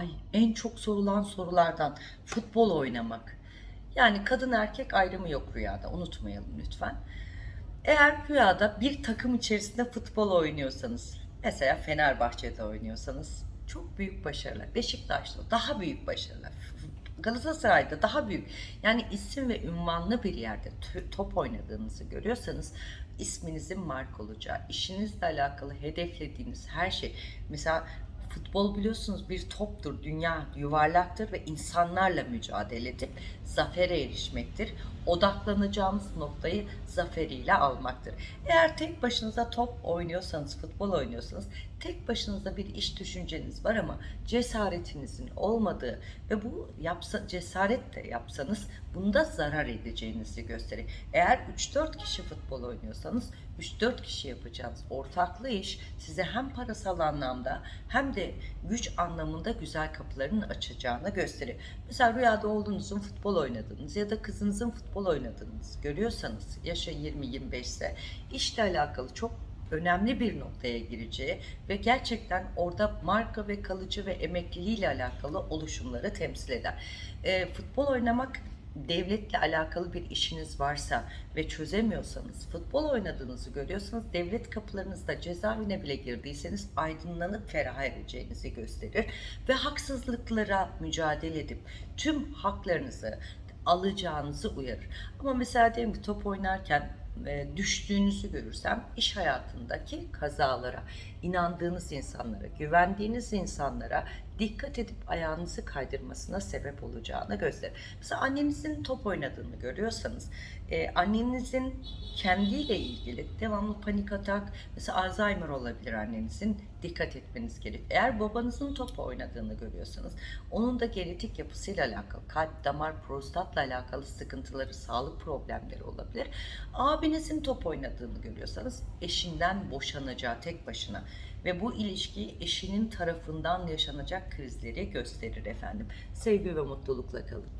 Ay en çok sorulan sorulardan futbol oynamak. Yani kadın erkek ayrımı yok rüyada unutmayalım lütfen. Eğer rüyada bir takım içerisinde futbol oynuyorsanız, mesela Fenerbahçe'de oynuyorsanız çok büyük başarılar. Beşiktaş'ta daha büyük başarılar. Galatasaray'da daha büyük. Yani isim ve ünvanlı bir yerde top oynadığınızı görüyorsanız isminizin mark olacağı, işinizle alakalı hedeflediğiniz her şey. Mesela Futbol biliyorsunuz bir toptur, dünya yuvarlaktır ve insanlarla mücadele edip zafere erişmektir. Odaklanacağımız noktayı zaferiyle almaktır. Eğer tek başınıza top oynuyorsanız, futbol oynuyorsanız tek başınıza bir iş düşünceniz var ama cesaretinizin olmadığı ve bu yapsa, cesaret de yapsanız bunda zarar edeceğinizi gösterir. Eğer 3-4 kişi futbol oynuyorsanız 3-4 kişi yapacağınız ortaklı iş size hem parasal anlamda hem de güç anlamında güzel kapıların açacağını gösterir. Mesela rüyada olduğunuzun futbol oynadığınız ya da kızınızın futbol oynadığınız görüyorsanız yaşı 20-25 ise işle alakalı çok önemli bir noktaya gireceği ve gerçekten orada marka ve kalıcı ve emekliliğiyle alakalı oluşumları temsil eder. E, futbol oynamak devletle alakalı bir işiniz varsa ve çözemiyorsanız, futbol oynadığınızı görüyorsanız, devlet kapılarınızda cezaevine bile girdiyseniz aydınlanıp ferah edeceğinizi gösterir ve haksızlıklara mücadele edip tüm haklarınızı alacağınızı uyarır. Ama mesela diyelim ki top oynarken e, düştüğünüzü görürsem iş hayatındaki kazalara, inandığınız insanlara, güvendiğiniz insanlara dikkat edip ayağınızı kaydırmasına sebep olacağını gösterir. Mesela annenizin top oynadığını görüyorsanız, e, annenizin kendiyle ilgili devamlı panik atak, mesela Alzheimer olabilir annenizin, dikkat etmeniz gerek. Eğer babanızın top oynadığını görüyorsanız, onun da genetik yapısıyla alakalı, kalp, damar, prostatla alakalı sıkıntıları, sağlık problemleri olabilir. Abinizin top oynadığını görüyorsanız, eşinden boşanacağı tek başına ve bu ilişki eşinin tarafından yaşanacak krizleri gösterir efendim. Sevgi ve mutlulukla kalın.